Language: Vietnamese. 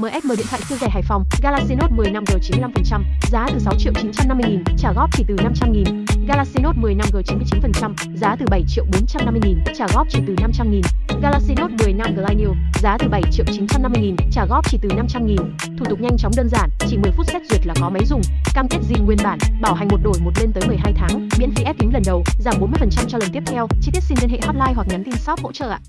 MSM điện thoại siêu rẻ Hải Phòng, Galaxy Note 10 5G 95%, giá từ 6 triệu 950 nghìn, trả góp chỉ từ 500 nghìn. Galaxy Note 10 5G 99%, giá từ 7 triệu 450 nghìn, trả góp chỉ từ 500 nghìn. Galaxy Note 10 5G Line New, giá từ 7 triệu 950 nghìn, trả góp chỉ từ 500 nghìn. Thủ tục nhanh chóng đơn giản, chỉ 10 phút xét duyệt là có máy dùng. Cam kết zin nguyên bản, bảo hành một đổi một lên tới 12 tháng, miễn phí ép kính lần đầu, giảm 40% cho lần tiếp theo. Chi tiết xin liên hệ hotline hoặc nhắn tin shop hỗ trợ ạ.